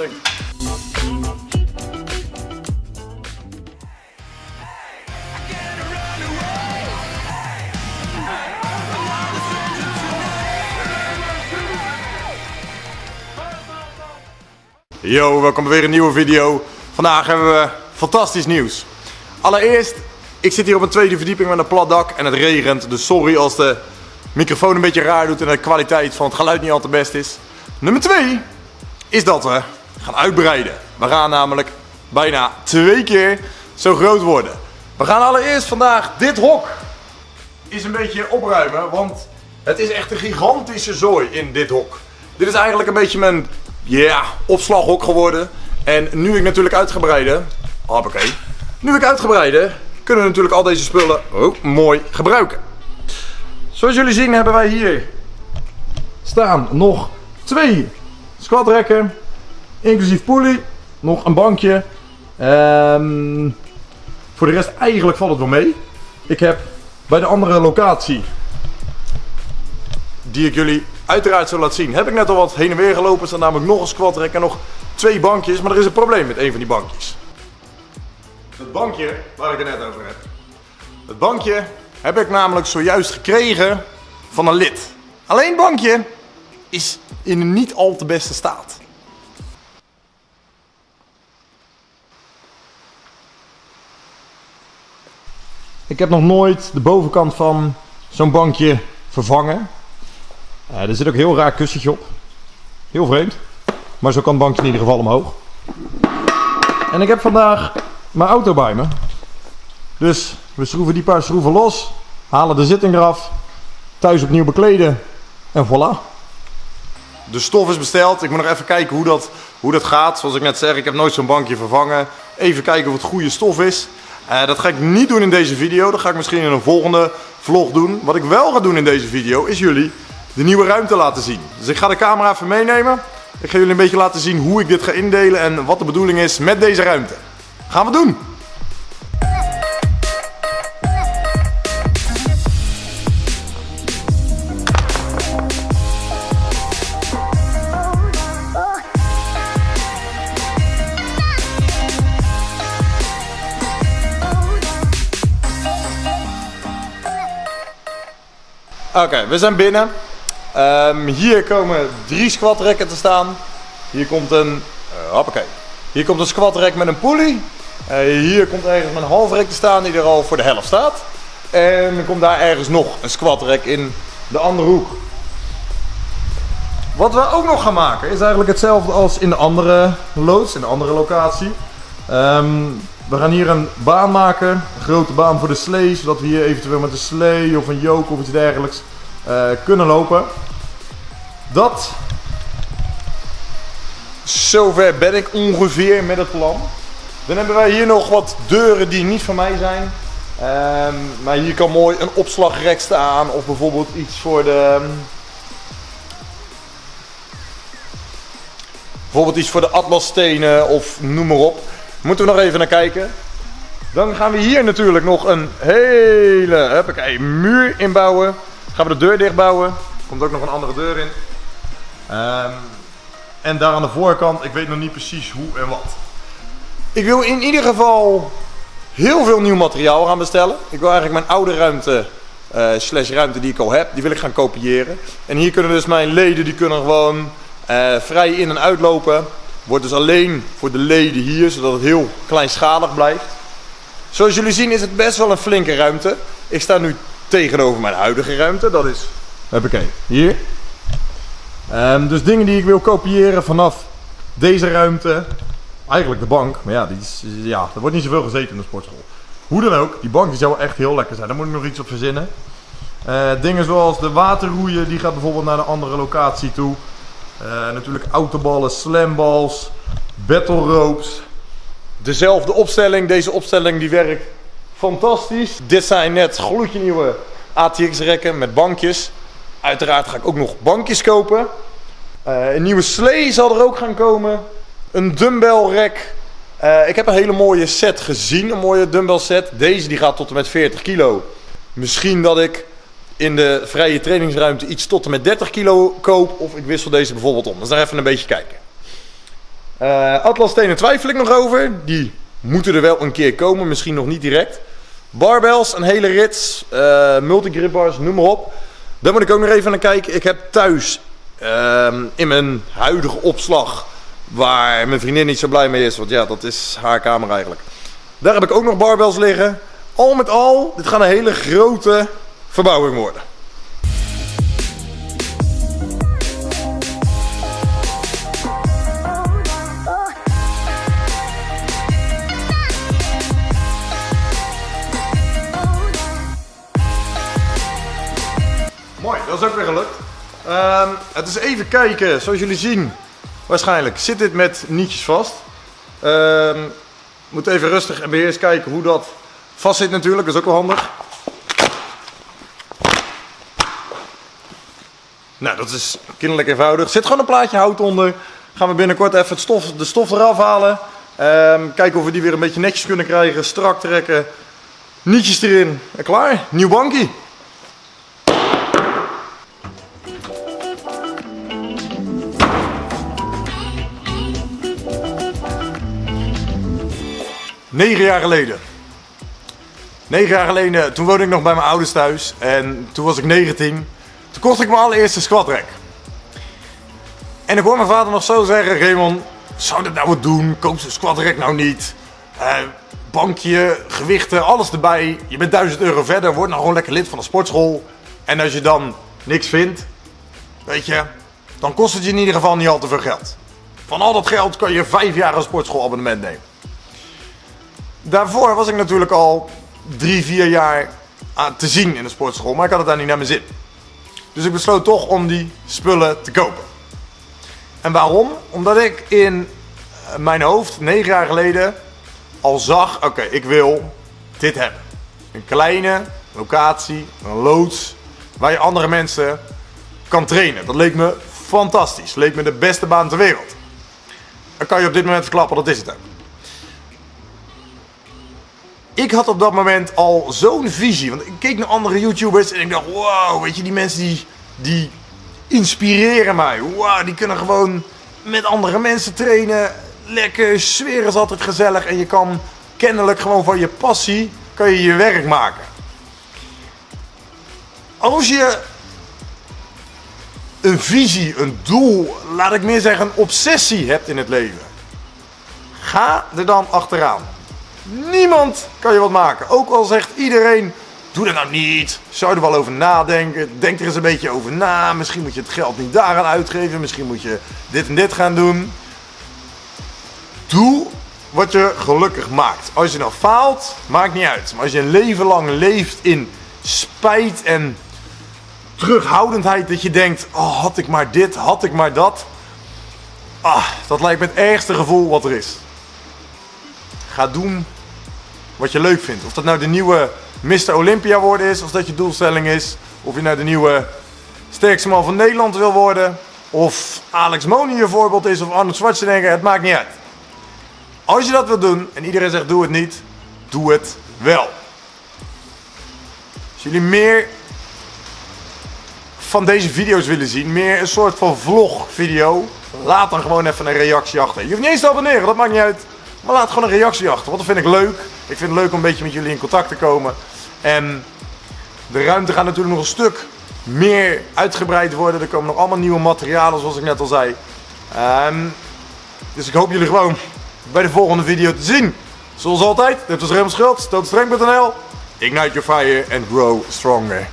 Yo, welkom bij weer een nieuwe video. Vandaag hebben we fantastisch nieuws. Allereerst, ik zit hier op een tweede verdieping met een plat dak en het regent. Dus sorry als de microfoon een beetje raar doet en de kwaliteit van het geluid niet al te best is. Nummer 2 is dat we gaan uitbreiden. We gaan namelijk bijna twee keer zo groot worden. We gaan allereerst vandaag dit hok is een beetje opruimen, want het is echt een gigantische zooi in dit hok. Dit is eigenlijk een beetje mijn ja, opslaghok geworden. En nu ik natuurlijk uitgebreide, hoppakee, nu ik uitgebreide, kunnen we natuurlijk al deze spullen ook mooi gebruiken. Zoals jullie zien hebben wij hier staan nog twee squatrekken, inclusief poelie, nog een bankje. Ehm, voor de rest eigenlijk valt het wel mee. Ik heb bij de andere locatie, die ik jullie uiteraard zal laten zien, heb ik net al wat heen en weer gelopen. Er staat namelijk nog een squatrek en nog twee bankjes, maar er is een probleem met een van die bankjes. Het bankje waar ik het net over heb. Het bankje heb ik namelijk zojuist gekregen van een lid. Alleen het bankje is in een niet al te beste staat. Ik heb nog nooit de bovenkant van zo'n bankje vervangen. Uh, er zit ook een heel raar kussentje op. Heel vreemd. Maar zo kan het bankje in ieder geval omhoog. En ik heb vandaag mijn auto bij me. Dus we schroeven die paar schroeven los. Halen de zitting eraf. Thuis opnieuw bekleden. En voilà. De stof is besteld. Ik moet nog even kijken hoe dat, hoe dat gaat. Zoals ik net zeg, ik heb nooit zo'n bankje vervangen. Even kijken of het goede stof is. Uh, dat ga ik niet doen in deze video. Dat ga ik misschien in een volgende vlog doen. Wat ik wel ga doen in deze video is jullie de nieuwe ruimte laten zien. Dus ik ga de camera even meenemen. Ik ga jullie een beetje laten zien hoe ik dit ga indelen en wat de bedoeling is met deze ruimte. Gaan we doen! Oké, we zijn binnen. Um, hier komen drie squatrekken te staan. Hier komt een, uh, hoppakee. Hier komt een squatrek met een pulley. Uh, hier komt ergens een halfrek te staan die er al voor de helft staat. En er komt daar ergens nog een squatrek in de andere hoek. Wat we ook nog gaan maken is eigenlijk hetzelfde als in de andere loods, in de andere locatie. Um, we gaan hier een baan maken, een grote baan voor de slee, zodat we hier eventueel met een slee of een yoke of iets dergelijks kunnen lopen. Dat, zover ben ik ongeveer met het plan. Dan hebben wij hier nog wat deuren die niet van mij zijn. Um, maar hier kan mooi een opslagrek staan of bijvoorbeeld iets voor de... Bijvoorbeeld iets voor de atlasstenen of noem maar op. Moeten we nog even naar kijken. Dan gaan we hier natuurlijk nog een hele huppakee, muur inbouwen. Gaan we de deur dichtbouwen. Komt ook nog een andere deur in. Um, en daar aan de voorkant, ik weet nog niet precies hoe en wat. Ik wil in ieder geval heel veel nieuw materiaal gaan bestellen. Ik wil eigenlijk mijn oude ruimte, uh, slash ruimte die ik al heb, die wil ik gaan kopiëren. En hier kunnen dus mijn leden, die kunnen gewoon uh, vrij in en uitlopen. Wordt dus alleen voor de leden hier, zodat het heel kleinschalig blijft. Zoals jullie zien is het best wel een flinke ruimte. Ik sta nu tegenover mijn huidige ruimte. Dat is, ik hier. Um, dus dingen die ik wil kopiëren vanaf deze ruimte. Eigenlijk de bank, maar ja, die is, ja, er wordt niet zoveel gezeten in de sportschool. Hoe dan ook, die bank die zou echt heel lekker zijn. Daar moet ik nog iets op verzinnen. Uh, dingen zoals de waterroeien, die gaat bijvoorbeeld naar een andere locatie toe. Uh, natuurlijk autoballen, slamballs, battle ropes. Dezelfde opstelling, deze opstelling die werkt fantastisch. Dit zijn net gloedje nieuwe ATX rekken met bankjes. Uiteraard ga ik ook nog bankjes kopen. Uh, een nieuwe slee zal er ook gaan komen. Een dumbbell rek. Uh, ik heb een hele mooie set gezien, een mooie dumbbell set. Deze die gaat tot en met 40 kilo. Misschien dat ik in de vrije trainingsruimte iets tot en met 30 kilo koop. Of ik wissel deze bijvoorbeeld om. Dus daar even een beetje kijken. Uh, Atlas stenen twijfel ik nog over. Die moeten er wel een keer komen. Misschien nog niet direct. Barbells, een hele rits. Uh, multigrip bars, noem maar op. Daar moet ik ook nog even naar kijken. Ik heb thuis uh, in mijn huidige opslag. Waar mijn vriendin niet zo blij mee is. Want ja, dat is haar kamer eigenlijk. Daar heb ik ook nog barbells liggen. Al met al, dit gaat een hele grote verbouwing worden. Het is even kijken, zoals jullie zien, waarschijnlijk zit dit met nietjes vast. Um, moet even rustig en beheers kijken hoe dat vast zit natuurlijk, dat is ook wel handig. Nou, dat is kinderlijk eenvoudig. Zit gewoon een plaatje hout onder. Gaan we binnenkort even stof, de stof eraf halen. Um, kijken of we die weer een beetje netjes kunnen krijgen. Strak trekken. Nietjes erin. En klaar. Nieuw bankie. Negen jaar geleden. Negen jaar geleden, toen woonde ik nog bij mijn ouders thuis. En toen was ik 19. Toen kocht ik mijn allereerste squatrack. En ik hoor mijn vader nog zo zeggen, Raymond, zou dat nou wat doen? Koop zo'n squatrack nou niet. Uh, bankje, gewichten, alles erbij. Je bent 1000 euro verder, word nou gewoon lekker lid van de sportschool. En als je dan niks vindt, weet je, dan kost het je in ieder geval niet al te veel geld. Van al dat geld kan je vijf jaar een sportschoolabonnement nemen. Daarvoor was ik natuurlijk al drie, vier jaar te zien in de sportschool, maar ik had het daar niet naar mijn zin. Dus ik besloot toch om die spullen te kopen. En waarom? Omdat ik in eh, mijn hoofd, negen jaar geleden, al zag, oké, ik wil dit hebben. Een kleine locatie, een loods, waar je andere mensen kan trainen. Dat leek me fantastisch. Leek me de beste baan ter wereld. Dan kan je op dit moment verklappen, dat is het ook. Ik had op dat moment al zo'n visie. Want ik keek naar andere YouTubers en ik dacht, wow, weet je, die mensen die, die inspireren mij. Wow, die kunnen gewoon met andere mensen trainen. Lekker, sfeer is altijd gezellig. En je kan kennelijk gewoon van je passie, kan je je werk maken. Als je een visie, een doel, laat ik meer zeggen een obsessie hebt in het leven. Ga er dan achteraan. Niemand kan je wat maken. Ook al zegt iedereen, doe dat nou niet. Zou er wel over nadenken. Denk er eens een beetje over na. Misschien moet je het geld niet daaraan uitgeven. Misschien moet je dit en dit gaan doen. Doe wat je gelukkig maakt. Als je nou faalt, maakt niet uit. Maar als je een leven lang leeft in spijt en terughoudendheid. Dat je denkt, oh had ik maar dit, had ik maar dat. Ah, dat lijkt me het ergste gevoel wat er is. Ga doen wat je leuk vindt. Of dat nou de nieuwe Mr. Olympia worden is, of dat je doelstelling is. Of je nou de nieuwe sterkste man van Nederland wil worden. Of Alex Moni je voorbeeld is, of Arnold Schwarzenegger, het maakt niet uit. Als je dat wil doen, en iedereen zegt doe het niet, doe het wel. Als jullie meer van deze video's willen zien, meer een soort van vlog-video, laat dan gewoon even een reactie achter. Je hoeft niet eens te abonneren, dat maakt niet uit. Maar laat gewoon een reactie achter, want dat vind ik leuk. Ik vind het leuk om een beetje met jullie in contact te komen. En de ruimte gaat natuurlijk nog een stuk meer uitgebreid worden. Er komen nog allemaal nieuwe materialen, zoals ik net al zei. Um, dus ik hoop jullie gewoon bij de volgende video te zien. Zoals altijd, dit was Raymond Schultz, tootstreng.nl. Ignite your fire and grow stronger.